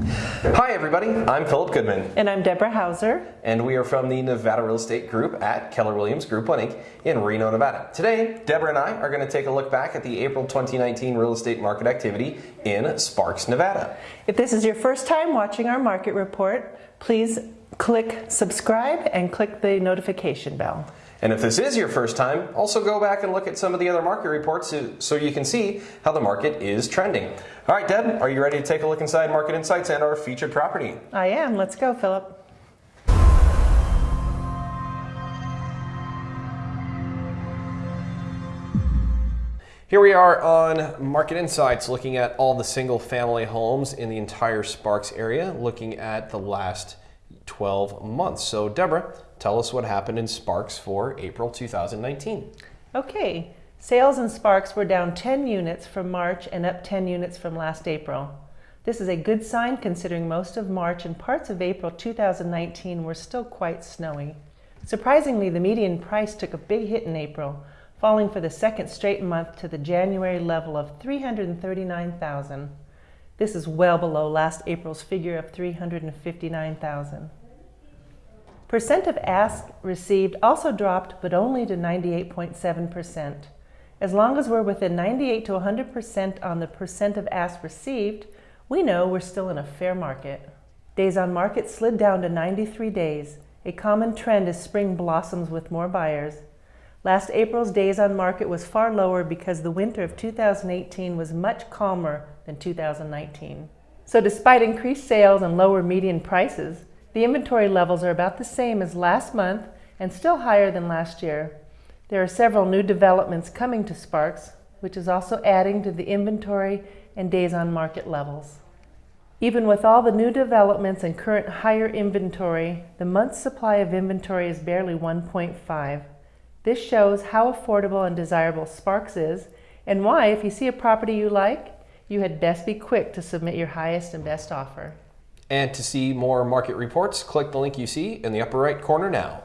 Hi everybody, I'm Philip Goodman. And I'm Deborah Hauser. And we are from the Nevada Real Estate Group at Keller Williams Group 1 Inc. in Reno, Nevada. Today, Deborah and I are going to take a look back at the April 2019 real estate market activity in Sparks, Nevada. If this is your first time watching our market report, please click subscribe and click the notification bell. And if this is your first time, also go back and look at some of the other market reports so you can see how the market is trending. All right, Deb, are you ready to take a look inside Market Insights and our featured property? I am. Let's go, Philip. Here we are on Market Insights looking at all the single family homes in the entire Sparks area, looking at the last 12 months. So Deborah, tell us what happened in Sparks for April 2019. Okay, sales in Sparks were down 10 units from March and up 10 units from last April. This is a good sign considering most of March and parts of April 2019 were still quite snowy. Surprisingly, the median price took a big hit in April, falling for the second straight month to the January level of 339,000. This is well below last April's figure of 359,000. Percent of ask received also dropped, but only to 98.7%. As long as we're within 98 to 100% on the percent of ask received, we know we're still in a fair market. Days on market slid down to 93 days, a common trend as spring blossoms with more buyers. Last April's days on market was far lower because the winter of 2018 was much calmer than 2019. So despite increased sales and lower median prices, the inventory levels are about the same as last month and still higher than last year. There are several new developments coming to Sparks, which is also adding to the inventory and days on market levels. Even with all the new developments and current higher inventory, the month's supply of inventory is barely 1.5. This shows how affordable and desirable Sparks is and why, if you see a property you like, you had best be quick to submit your highest and best offer. And to see more market reports, click the link you see in the upper right corner now.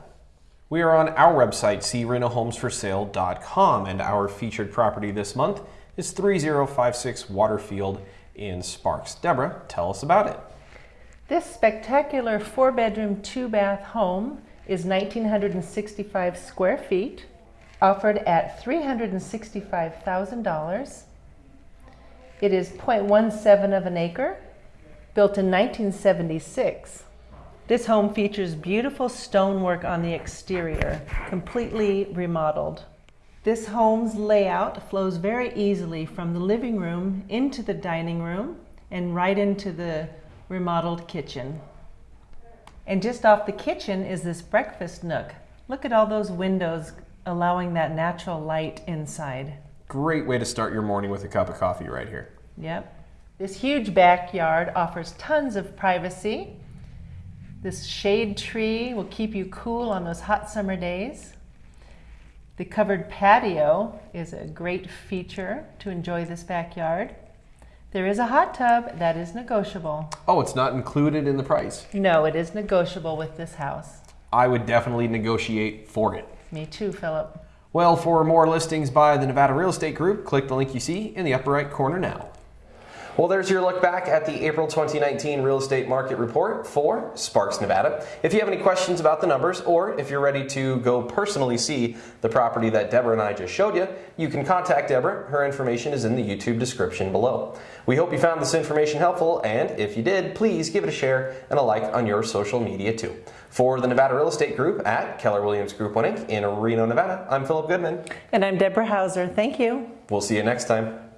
We are on our website, crenohomesforsale.com, and our featured property this month is 3056 Waterfield in Sparks. Deborah, tell us about it. This spectacular four bedroom, two bath home is 1,965 square feet, offered at $365,000. It is 0.17 of an acre Built in 1976, this home features beautiful stonework on the exterior, completely remodeled. This home's layout flows very easily from the living room into the dining room and right into the remodeled kitchen. And just off the kitchen is this breakfast nook. Look at all those windows allowing that natural light inside. Great way to start your morning with a cup of coffee right here. Yep. This huge backyard offers tons of privacy. This shade tree will keep you cool on those hot summer days. The covered patio is a great feature to enjoy this backyard. There is a hot tub that is negotiable. Oh, it's not included in the price? No, it is negotiable with this house. I would definitely negotiate for it. Me too, Philip. Well, for more listings by the Nevada Real Estate Group, click the link you see in the upper right corner now. Well, there's your look back at the April 2019 real estate market report for Sparks, Nevada. If you have any questions about the numbers or if you're ready to go personally see the property that Deborah and I just showed you, you can contact Deborah. Her information is in the YouTube description below. We hope you found this information helpful, and if you did, please give it a share and a like on your social media too. For the Nevada Real Estate Group at Keller Williams Group 1 Inc. in Reno, Nevada, I'm Philip Goodman. And I'm Deborah Hauser. Thank you. We'll see you next time.